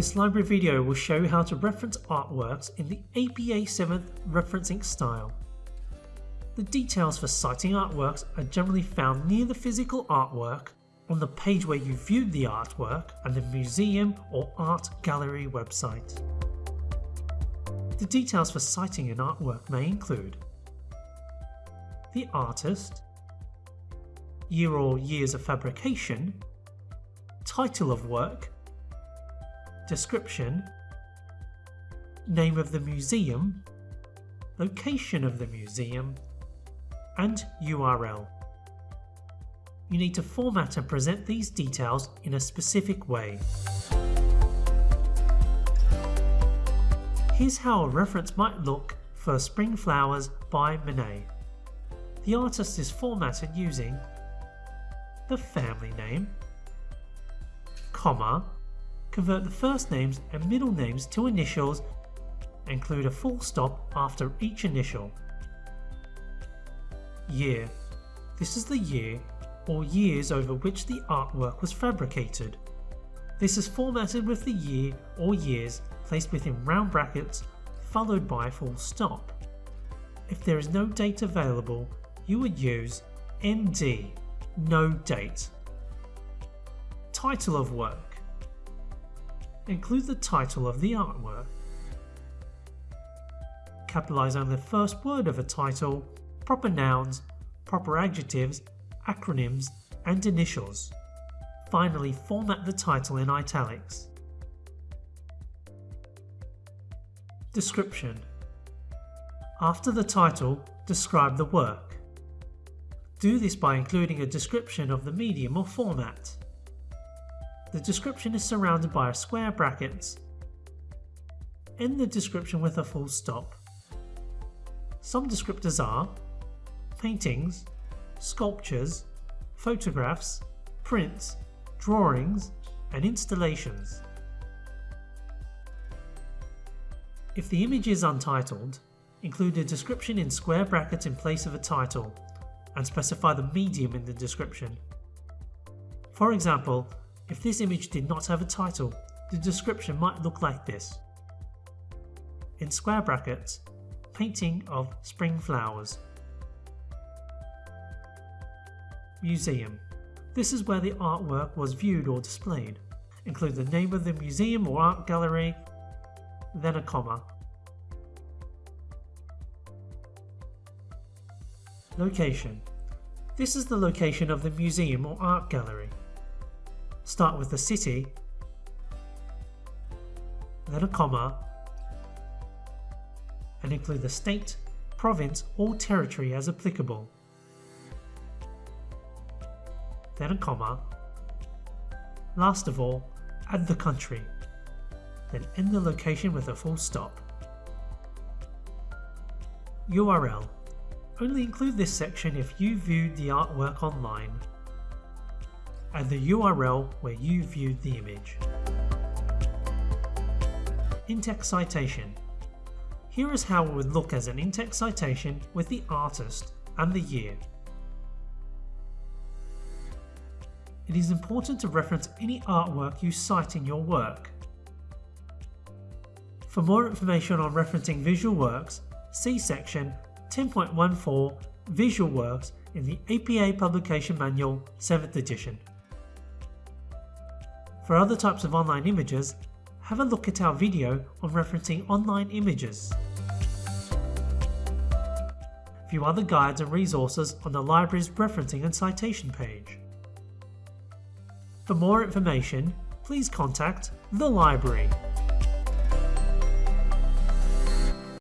This library video will show you how to reference artworks in the APA 7th referencing style. The details for citing artworks are generally found near the physical artwork, on the page where you viewed the artwork, and the museum or art gallery website. The details for citing an artwork may include the artist, year or years of fabrication, title of work, description, name of the museum, location of the museum, and URL. You need to format and present these details in a specific way. Here's how a reference might look for Spring Flowers by Monet. The artist is formatted using the family name, comma, convert the first names and middle names to initials, include a full stop after each initial. Year. This is the year or years over which the artwork was fabricated. This is formatted with the year or years placed within round brackets followed by a full stop. If there is no date available, you would use ND, no date. Title of work. Include the title of the artwork. Capitalize on the first word of a title, proper nouns, proper adjectives, acronyms, and initials. Finally, format the title in italics. Description After the title, describe the work. Do this by including a description of the medium or format. The description is surrounded by a square brackets. End the description with a full stop. Some descriptors are paintings, sculptures, photographs, prints, drawings, and installations. If the image is untitled, include a description in square brackets in place of a title, and specify the medium in the description. For example, if this image did not have a title, the description might look like this. In square brackets, painting of spring flowers. Museum. This is where the artwork was viewed or displayed. Include the name of the museum or art gallery, then a comma. Location. This is the location of the museum or art gallery. Start with the city, then a comma, and include the state, province or territory as applicable. Then a comma. Last of all, add the country then end the location with a full stop. URL. Only include this section if you viewed the artwork online. Add the URL where you viewed the image. In-text citation. Here is how it would look as an in-text citation with the artist and the year. It is important to reference any artwork you cite in your work. For more information on referencing visual works, see section 10.14 Visual Works in the APA Publication Manual 7th edition. For other types of online images, have a look at our video on referencing online images. View other guides and resources on the library's referencing and citation page. For more information, please contact the library.